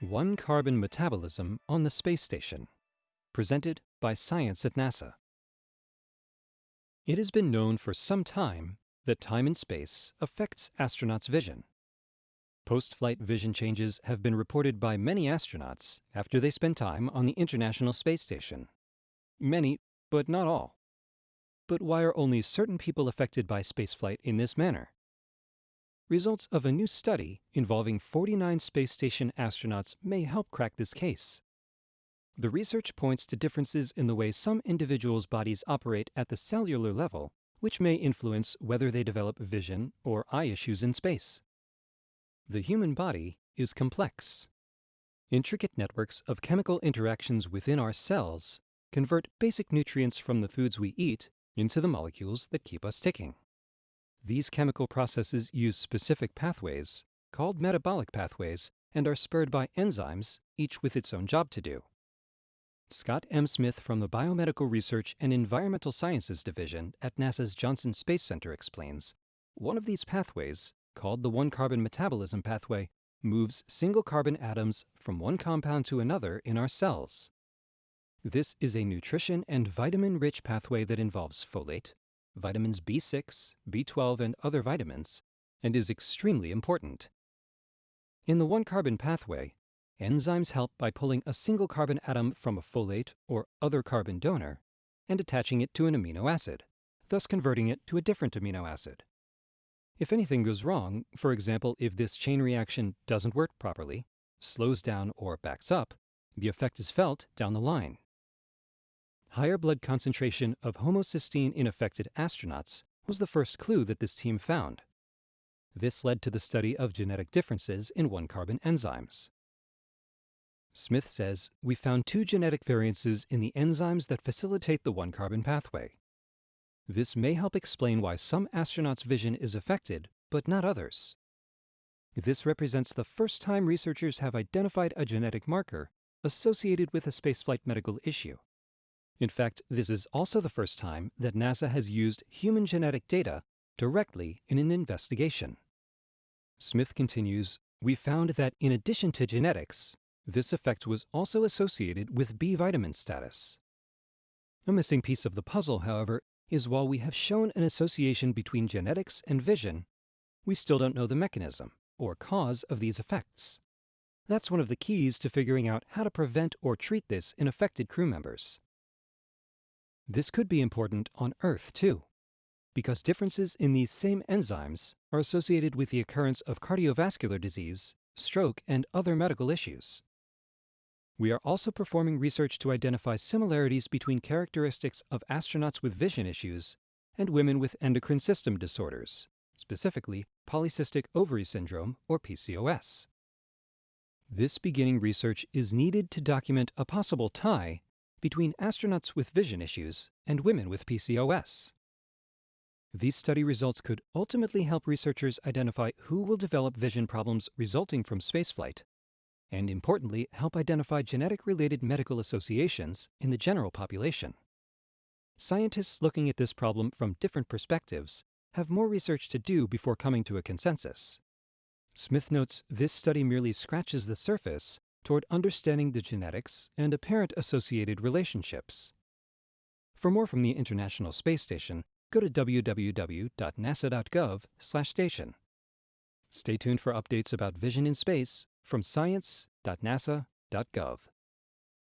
One Carbon Metabolism on the Space Station. Presented by Science at NASA. It has been known for some time that time in space affects astronauts' vision. Post-flight vision changes have been reported by many astronauts after they spend time on the International Space Station. Many, but not all. But why are only certain people affected by spaceflight in this manner? Results of a new study involving 49 space station astronauts may help crack this case. The research points to differences in the way some individuals' bodies operate at the cellular level, which may influence whether they develop vision or eye issues in space. The human body is complex. Intricate networks of chemical interactions within our cells convert basic nutrients from the foods we eat into the molecules that keep us ticking. These chemical processes use specific pathways, called metabolic pathways, and are spurred by enzymes, each with its own job to do. Scott M. Smith from the Biomedical Research and Environmental Sciences Division at NASA's Johnson Space Center explains, one of these pathways, called the one-carbon metabolism pathway, moves single carbon atoms from one compound to another in our cells. This is a nutrition and vitamin-rich pathway that involves folate, vitamins B6, B12, and other vitamins, and is extremely important. In the one-carbon pathway, enzymes help by pulling a single carbon atom from a folate or other carbon donor and attaching it to an amino acid, thus converting it to a different amino acid. If anything goes wrong, for example, if this chain reaction doesn't work properly, slows down, or backs up, the effect is felt down the line higher blood concentration of homocysteine in affected astronauts was the first clue that this team found. This led to the study of genetic differences in one-carbon enzymes. Smith says, we found two genetic variances in the enzymes that facilitate the one-carbon pathway. This may help explain why some astronauts' vision is affected, but not others. This represents the first time researchers have identified a genetic marker associated with a spaceflight medical issue. In fact, this is also the first time that NASA has used human genetic data directly in an investigation. Smith continues, we found that in addition to genetics, this effect was also associated with B vitamin status. A missing piece of the puzzle, however, is while we have shown an association between genetics and vision, we still don't know the mechanism or cause of these effects. That's one of the keys to figuring out how to prevent or treat this in affected crew members. This could be important on Earth, too, because differences in these same enzymes are associated with the occurrence of cardiovascular disease, stroke, and other medical issues. We are also performing research to identify similarities between characteristics of astronauts with vision issues and women with endocrine system disorders, specifically polycystic ovary syndrome or PCOS. This beginning research is needed to document a possible tie between astronauts with vision issues and women with PCOS. These study results could ultimately help researchers identify who will develop vision problems resulting from spaceflight, and importantly, help identify genetic-related medical associations in the general population. Scientists looking at this problem from different perspectives have more research to do before coming to a consensus. Smith notes this study merely scratches the surface toward understanding the genetics and apparent associated relationships. For more from the International Space Station, go to www.nasa.gov/station. Stay tuned for updates about vision in space from science.nasa.gov.